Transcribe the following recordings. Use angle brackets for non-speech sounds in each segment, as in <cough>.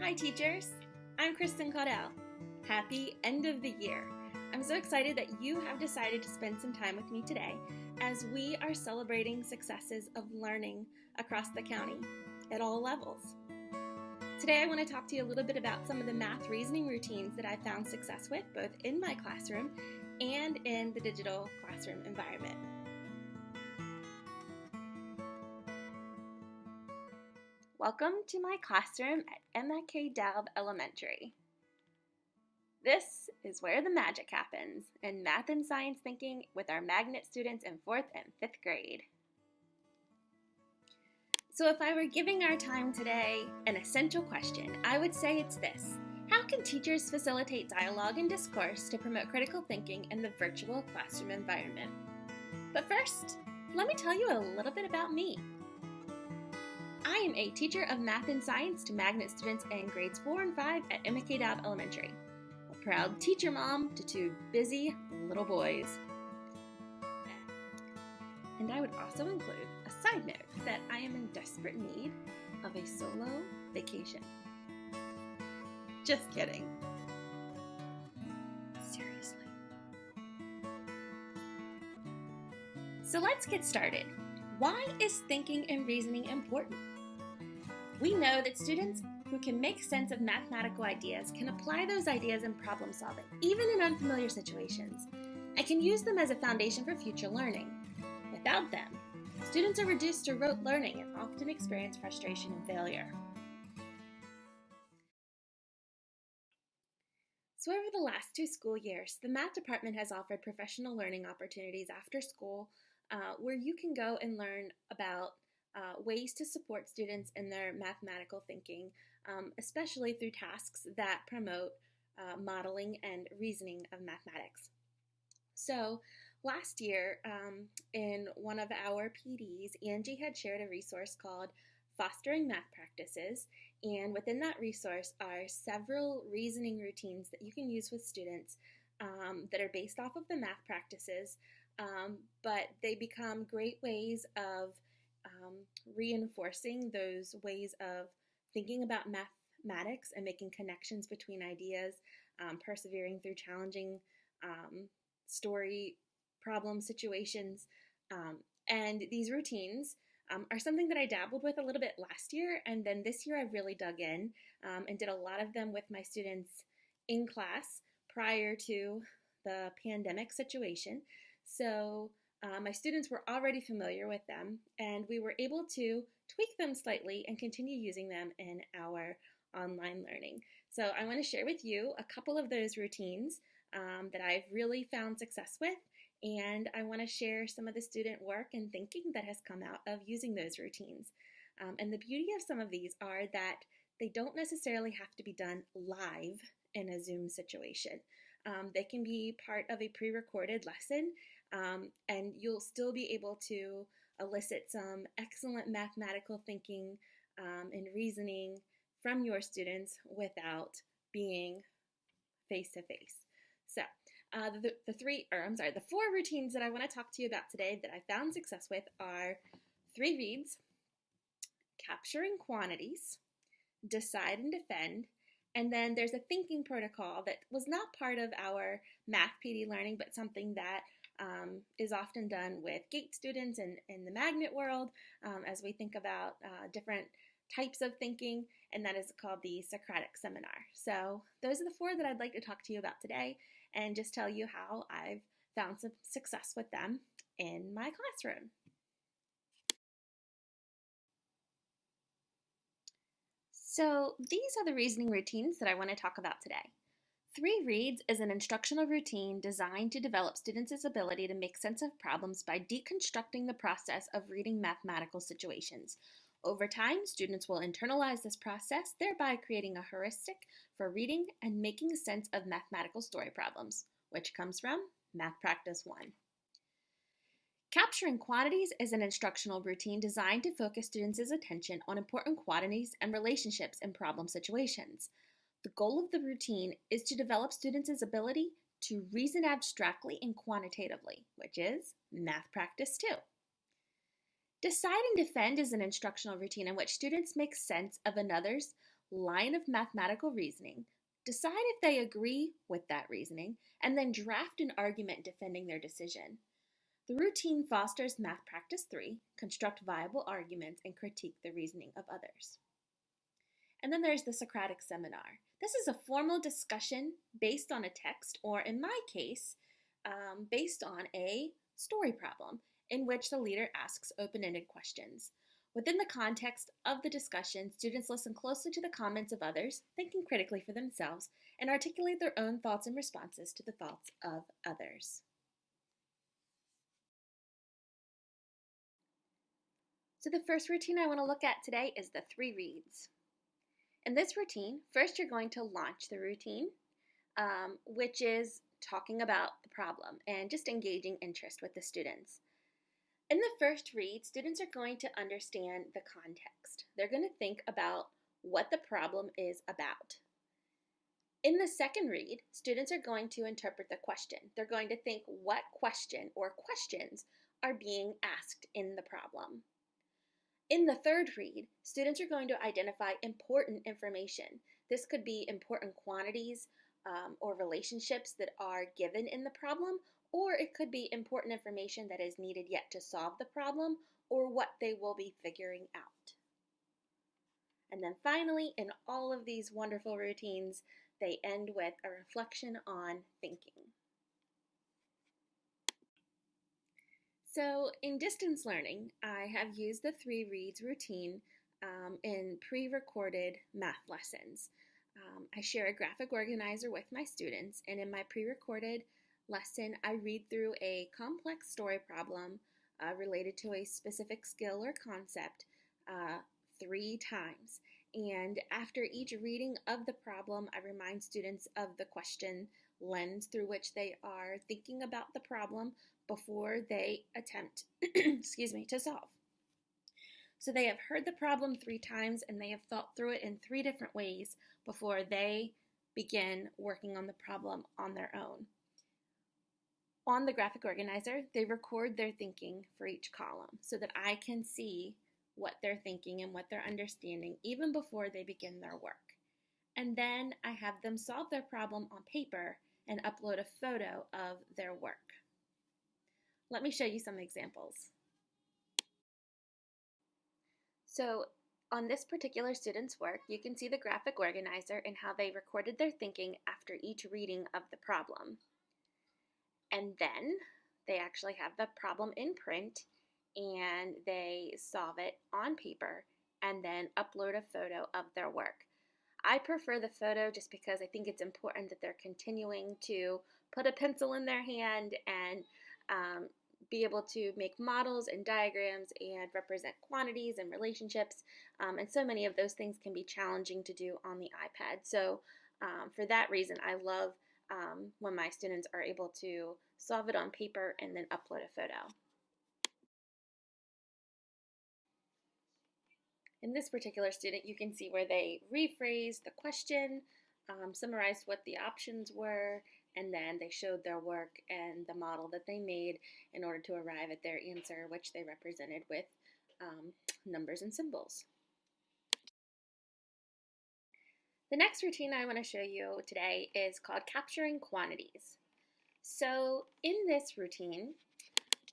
Hi, teachers. I'm Kristen Caudell. Happy end of the year. I'm so excited that you have decided to spend some time with me today as we are celebrating successes of learning across the county at all levels. Today, I want to talk to you a little bit about some of the math reasoning routines that I found success with both in my classroom and in the digital classroom environment. Welcome to my classroom at MK Dalb Elementary. This is where the magic happens in math and science thinking with our magnet students in 4th and 5th grade. So if I were giving our time today an essential question, I would say it's this. How can teachers facilitate dialogue and discourse to promote critical thinking in the virtual classroom environment? But first, let me tell you a little bit about me. I am a teacher of math and science to magnet students in grades 4 and 5 at Dalb Elementary. A proud teacher mom to two busy little boys. And I would also include a side note that I am in desperate need of a solo vacation. Just kidding. Seriously. So let's get started. Why is thinking and reasoning important? We know that students who can make sense of mathematical ideas can apply those ideas in problem solving, even in unfamiliar situations, and can use them as a foundation for future learning. Without them, students are reduced to rote learning and often experience frustration and failure. So, over the last two school years, the math department has offered professional learning opportunities after school uh, where you can go and learn about uh, ways to support students in their mathematical thinking, um, especially through tasks that promote uh, modeling and reasoning of mathematics. So, last year, um, in one of our PDs, Angie had shared a resource called Fostering Math Practices, and within that resource are several reasoning routines that you can use with students um, that are based off of the math practices, um, but they become great ways of um, reinforcing those ways of thinking about mathematics and making connections between ideas, um, persevering through challenging um, story problem situations. Um, and these routines um, are something that I dabbled with a little bit last year, and then this year I really dug in and did a lot of them with my students in class prior to the pandemic situation. So uh, my students were already familiar with them, and we were able to tweak them slightly and continue using them in our online learning. So I want to share with you a couple of those routines um, that I've really found success with, and I want to share some of the student work and thinking that has come out of using those routines. Um, and the beauty of some of these are that they don't necessarily have to be done live in a Zoom situation. Um, they can be part of a pre recorded lesson um, and you'll still be able to elicit some excellent mathematical thinking um, and reasoning from your students without being face to face. So, uh, the, the three, or I'm sorry, the four routines that I want to talk to you about today that I found success with are three reads, capturing quantities, decide and defend, and then there's a thinking protocol that was not part of our math PD learning, but something that um, is often done with GATE students and in the magnet world um, as we think about uh, different types of thinking, and that is called the Socratic Seminar. So, those are the four that I'd like to talk to you about today and just tell you how I've found some success with them in my classroom. So, these are the reasoning routines that I want to talk about today. Three Reads is an instructional routine designed to develop students' ability to make sense of problems by deconstructing the process of reading mathematical situations. Over time, students will internalize this process, thereby creating a heuristic for reading and making sense of mathematical story problems, which comes from Math Practice 1. Capturing quantities is an instructional routine designed to focus students' attention on important quantities and relationships in problem situations. The goal of the routine is to develop students' ability to reason abstractly and quantitatively, which is math practice two. Decide and defend is an instructional routine in which students make sense of another's line of mathematical reasoning, decide if they agree with that reasoning, and then draft an argument defending their decision. The routine fosters Math Practice 3, construct viable arguments, and critique the reasoning of others. And then there's the Socratic Seminar. This is a formal discussion based on a text, or in my case, um, based on a story problem in which the leader asks open ended questions. Within the context of the discussion, students listen closely to the comments of others, thinking critically for themselves, and articulate their own thoughts and responses to the thoughts of others. So the first routine I want to look at today is the three reads. In this routine, first you're going to launch the routine, um, which is talking about the problem and just engaging interest with the students. In the first read, students are going to understand the context. They're going to think about what the problem is about. In the second read, students are going to interpret the question. They're going to think what question or questions are being asked in the problem. In the third read, students are going to identify important information. This could be important quantities um, or relationships that are given in the problem, or it could be important information that is needed yet to solve the problem or what they will be figuring out. And then finally, in all of these wonderful routines, they end with a reflection on thinking. So in distance learning, I have used the three reads routine um, in pre-recorded math lessons. Um, I share a graphic organizer with my students, and in my pre-recorded lesson, I read through a complex story problem uh, related to a specific skill or concept uh, three times. And after each reading of the problem, I remind students of the question lens through which they are thinking about the problem before they attempt, <clears throat> excuse me, to solve. So they have heard the problem three times and they have thought through it in three different ways before they begin working on the problem on their own. On the graphic organizer, they record their thinking for each column so that I can see what they're thinking and what they're understanding even before they begin their work. And then I have them solve their problem on paper and upload a photo of their work. Let me show you some examples. So on this particular student's work, you can see the graphic organizer and how they recorded their thinking after each reading of the problem. And then they actually have the problem in print and they solve it on paper and then upload a photo of their work. I prefer the photo just because I think it's important that they're continuing to put a pencil in their hand and um, be able to make models and diagrams and represent quantities and relationships. Um, and so many of those things can be challenging to do on the iPad. So um, for that reason, I love um, when my students are able to solve it on paper and then upload a photo. In this particular student, you can see where they rephrased the question, um, summarized what the options were, and then they showed their work and the model that they made in order to arrive at their answer, which they represented with um, numbers and symbols. The next routine I want to show you today is called Capturing Quantities. So in this routine,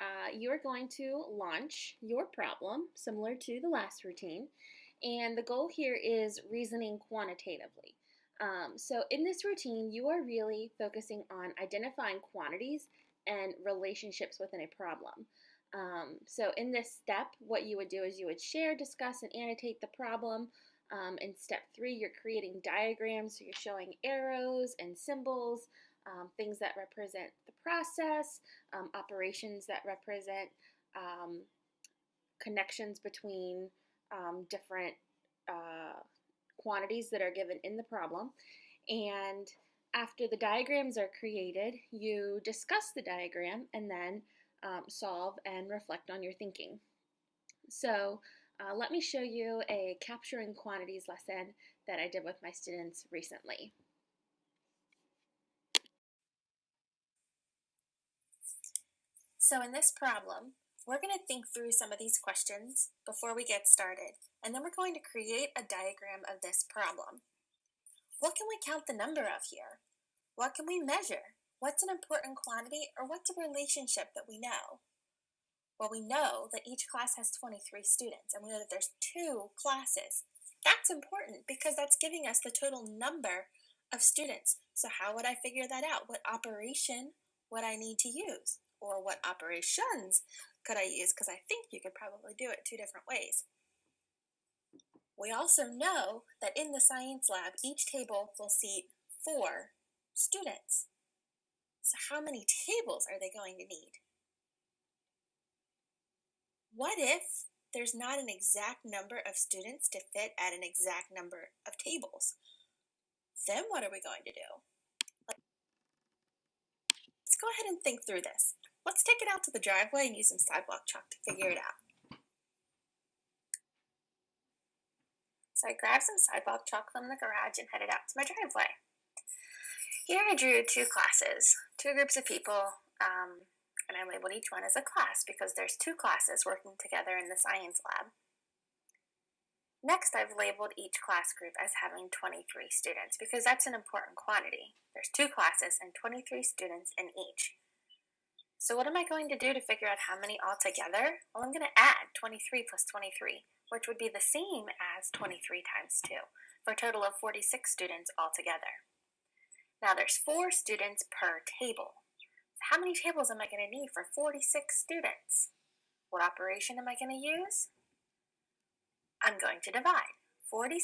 uh, you're going to launch your problem, similar to the last routine, and the goal here is reasoning quantitatively. Um, so in this routine, you are really focusing on identifying quantities and relationships within a problem. Um, so in this step, what you would do is you would share, discuss, and annotate the problem, um, in step three, you're creating diagrams, so you're showing arrows and symbols, um, things that represent the process, um, operations that represent um, connections between um, different uh, quantities that are given in the problem. And after the diagrams are created, you discuss the diagram and then um, solve and reflect on your thinking. So uh, let me show you a capturing quantities lesson that I did with my students recently. So in this problem, We're going to think through some of these questions before we get started, and then we're going to create a diagram of this problem. What can we count the number of here? What can we measure? What's an important quantity or what's a relationship that we know? Well, we know that each class has 23 students and we know that there's two classes. That's important because that's giving us the total number of students. So how would I figure that out? What operation would I need to use? Or what operations could I use? Because I think you could probably do it two different ways. We also know that in the science lab, each table will seat four students. So how many tables are they going to need? What if there's not an exact number of students to fit at an exact number of tables? Then what are we going to do? Let's go ahead and think through this. Let's take it out to the driveway and use some sidewalk chalk to figure it out. So I grabbed some sidewalk chalk from the garage and headed out to my driveway. Here I drew two classes, two groups of people, um, and I labeled each one as a class because there's two classes working together in the science lab. Next, I've labeled each class group as having 23 students because that's an important quantity. There's two classes and 23 students in each. So what am I going to do to figure out how many altogether? Well, I'm going to add 23 plus 23, which would be the same as 23 times 2, for a total of 46 students altogether. Now there's four students per table. So How many tables am I going to need for 46 students? What operation am I going to use? I'm going to divide. 46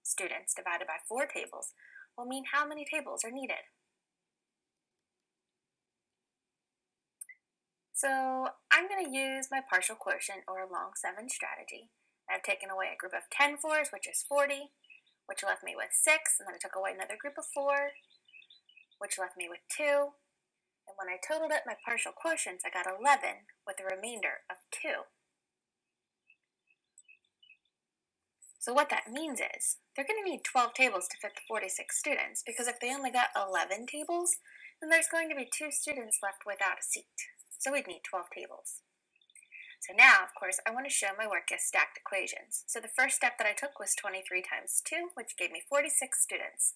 students divided by 4 tables will mean how many tables are needed. So I'm going to use my partial quotient or long 7 strategy. I've taken away a group of 10 fours, which is 40, which left me with 6, and then I took away another group of 4, which left me with 2, and when I totaled up my partial quotients, I got 11 with a remainder of 2. So what that means is, they're going to need 12 tables to fit the 46 students, because if they only got 11 tables, then there's going to be two students left without a seat. So we'd need 12 tables. So now, of course, I want to show my work as stacked equations. So the first step that I took was 23 times 2, which gave me 46 students.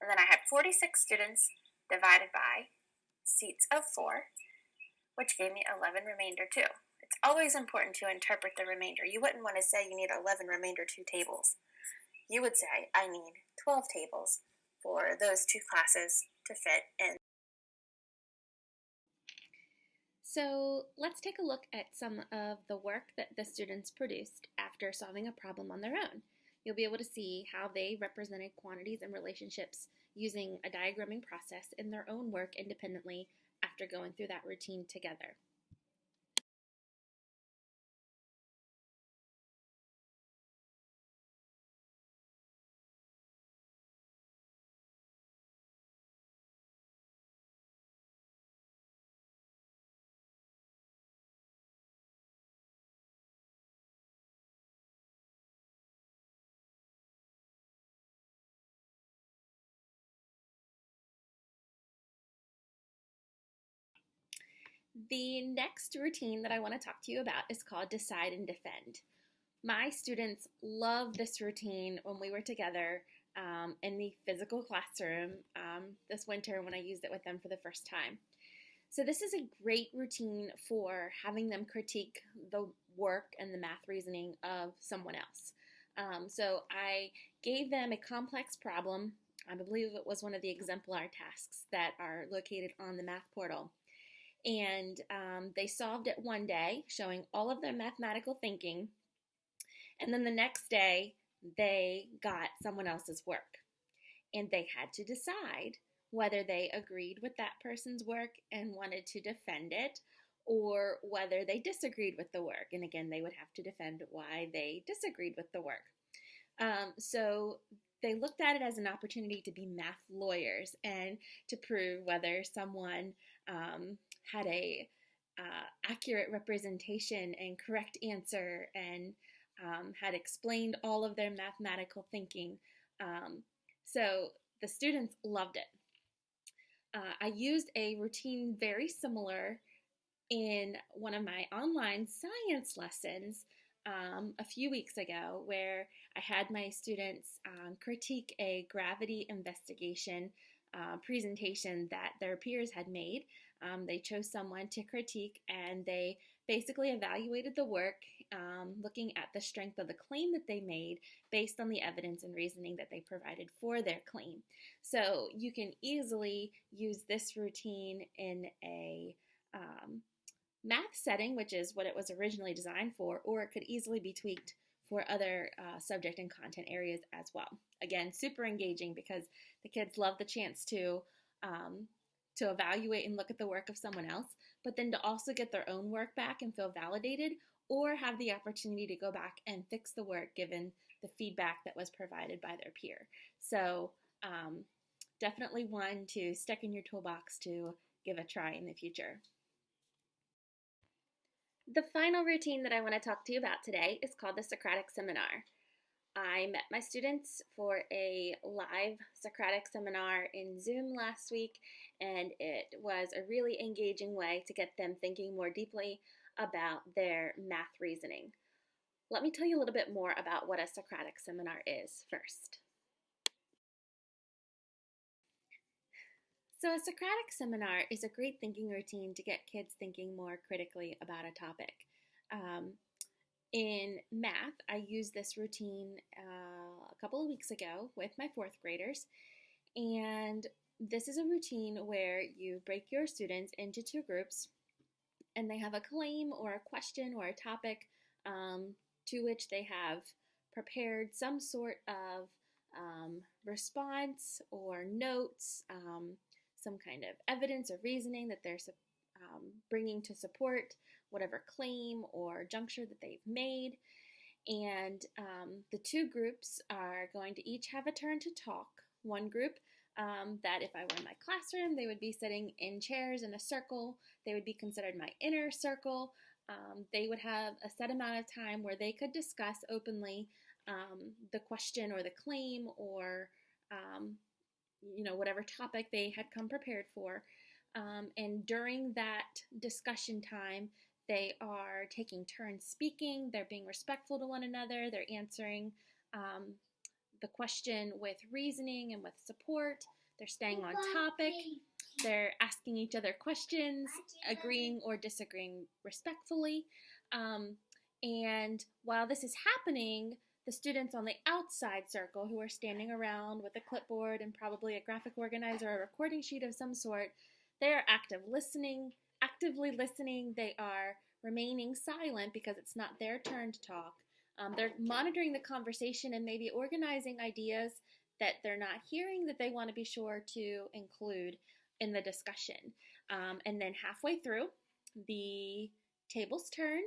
And then I had 46 students divided by seats of 4, which gave me 11 remainder 2. It's always important to interpret the remainder. You wouldn't want to say you need 11 remainder 2 tables. You would say, I need 12 tables for those two classes to fit in. So let's take a look at some of the work that the students produced after solving a problem on their own. You'll be able to see how they represented quantities and relationships using a diagramming process in their own work independently after going through that routine together. The next routine that I want to talk to you about is called Decide and Defend. My students love this routine when we were together um, in the physical classroom um, this winter when I used it with them for the first time. So this is a great routine for having them critique the work and the math reasoning of someone else. Um, so I gave them a complex problem. I believe it was one of the exemplar tasks that are located on the math portal and um, they solved it one day, showing all of their mathematical thinking. And then the next day, they got someone else's work. And they had to decide whether they agreed with that person's work and wanted to defend it or whether they disagreed with the work. And again, they would have to defend why they disagreed with the work. Um, so they looked at it as an opportunity to be math lawyers and to prove whether someone um, had a uh, accurate representation and correct answer and um, had explained all of their mathematical thinking. Um, so the students loved it. Uh, I used a routine very similar in one of my online science lessons um, a few weeks ago where I had my students um, critique a gravity investigation uh, presentation that their peers had made. Um, they chose someone to critique and they basically evaluated the work um, looking at the strength of the claim that they made based on the evidence and reasoning that they provided for their claim. So you can easily use this routine in a um, math setting, which is what it was originally designed for, or it could easily be tweaked for other uh, subject and content areas as well. Again, super engaging because the kids love the chance to um, to evaluate and look at the work of someone else, but then to also get their own work back and feel validated, or have the opportunity to go back and fix the work given the feedback that was provided by their peer. So um, definitely one to stick in your toolbox to give a try in the future. The final routine that I want to talk to you about today is called the Socratic Seminar. I met my students for a live Socratic seminar in Zoom last week, and it was a really engaging way to get them thinking more deeply about their math reasoning. Let me tell you a little bit more about what a Socratic seminar is first. So, a Socratic seminar is a great thinking routine to get kids thinking more critically about a topic. Um, in math, I used this routine uh, a couple of weeks ago with my fourth graders, and this is a routine where you break your students into two groups and they have a claim or a question or a topic um, to which they have prepared some sort of um, response or notes. Um, some kind of evidence or reasoning that they're um, bringing to support whatever claim or juncture that they've made. And um, the two groups are going to each have a turn to talk. One group um, that if I were in my classroom, they would be sitting in chairs in a circle. They would be considered my inner circle. Um, they would have a set amount of time where they could discuss openly um, the question or the claim or um, you know, whatever topic they had come prepared for. Um, and during that discussion time, they are taking turns speaking, they're being respectful to one another, they're answering um, the question with reasoning and with support, they're staying on topic, they're asking each other questions, agreeing or disagreeing respectfully. Um, and while this is happening, the students on the outside circle who are standing around with a clipboard and probably a graphic organizer or a recording sheet of some sort, they are active listening, actively listening. They are remaining silent because it's not their turn to talk. Um, they're monitoring the conversation and maybe organizing ideas that they're not hearing that they want to be sure to include in the discussion. Um, and then halfway through, the tables turn,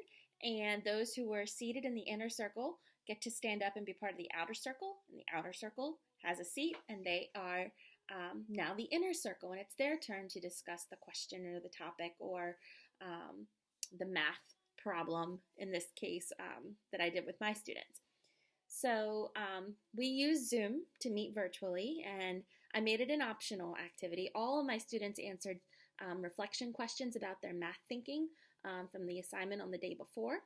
and those who were seated in the inner circle get to stand up and be part of the outer circle, and the outer circle has a seat, and they are um, now the inner circle, and it's their turn to discuss the question or the topic or um, the math problem in this case um, that I did with my students. So um, we use Zoom to meet virtually, and I made it an optional activity. All of my students answered um, reflection questions about their math thinking um, from the assignment on the day before,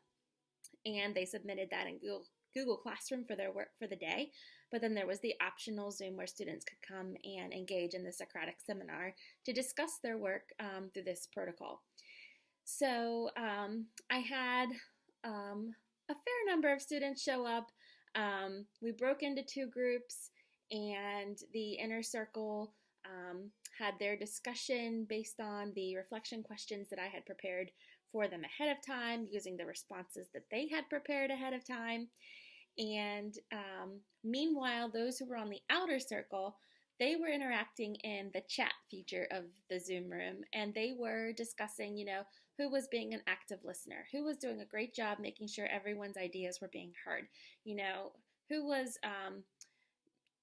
and they submitted that in Google, Google Classroom for their work for the day. But then there was the optional Zoom where students could come and engage in the Socratic seminar to discuss their work um, through this protocol. So um, I had um, a fair number of students show up. Um, we broke into two groups, and the inner circle um, had their discussion based on the reflection questions that I had prepared for them ahead of time using the responses that they had prepared ahead of time. And um, meanwhile, those who were on the outer circle, they were interacting in the chat feature of the Zoom room and they were discussing, you know, who was being an active listener, who was doing a great job making sure everyone's ideas were being heard, you know, who was um,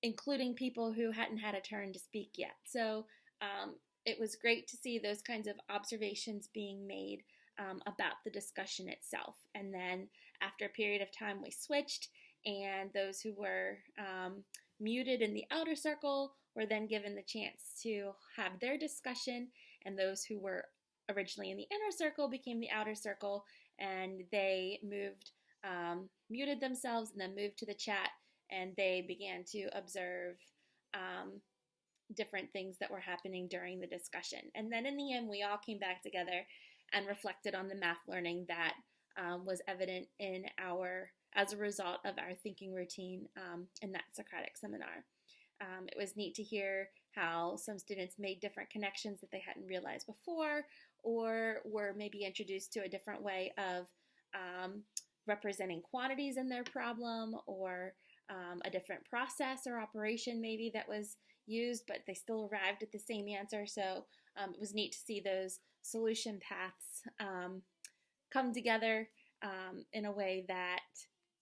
including people who hadn't had a turn to speak yet. So um, it was great to see those kinds of observations being made um, about the discussion itself. And then after a period of time, we switched, and those who were um, muted in the outer circle were then given the chance to have their discussion, and those who were originally in the inner circle became the outer circle, and they moved, um, muted themselves, and then moved to the chat, and they began to observe um, different things that were happening during the discussion. And then in the end, we all came back together and reflected on the math learning that um, was evident in our as a result of our thinking routine um, in that Socratic seminar. Um, it was neat to hear how some students made different connections that they hadn't realized before, or were maybe introduced to a different way of um, representing quantities in their problem, or um, a different process or operation maybe that was used, but they still arrived at the same answer. So um, it was neat to see those solution paths um, come together um, in a way that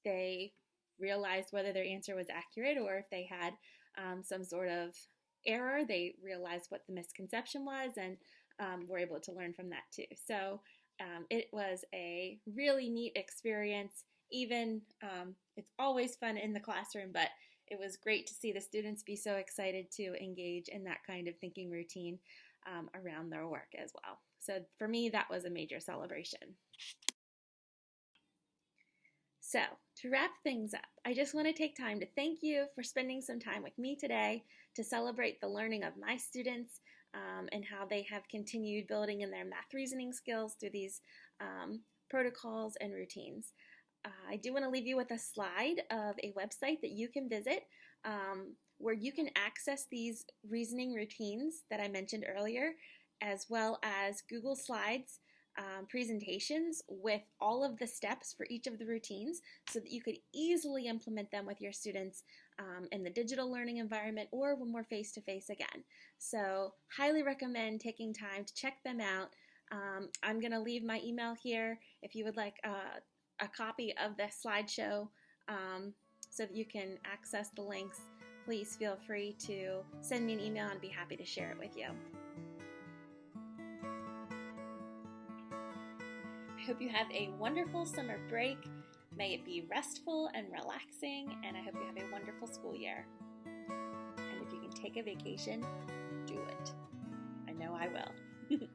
they realized whether their answer was accurate or if they had um, some sort of error, they realized what the misconception was and um, were able to learn from that too. So um, it was a really neat experience. Even um, it's always fun in the classroom, but it was great to see the students be so excited to engage in that kind of thinking routine um, around their work as well. So for me, that was a major celebration. So, to wrap things up, I just want to take time to thank you for spending some time with me today to celebrate the learning of my students um, and how they have continued building in their math reasoning skills through these um, protocols and routines. Uh, I do want to leave you with a slide of a website that you can visit um, where you can access these reasoning routines that I mentioned earlier, as well as Google Slides um, presentations with all of the steps for each of the routines so that you could easily implement them with your students um, in the digital learning environment or when we're face to face again. So, highly recommend taking time to check them out. Um, I'm going to leave my email here if you would like uh, a copy of the slideshow um, so that you can access the links. Please feel free to send me an email and I'd be happy to share it with you. I hope you have a wonderful summer break. May it be restful and relaxing, and I hope you have a wonderful school year. And if you can take a vacation, do it. I know I will. <laughs>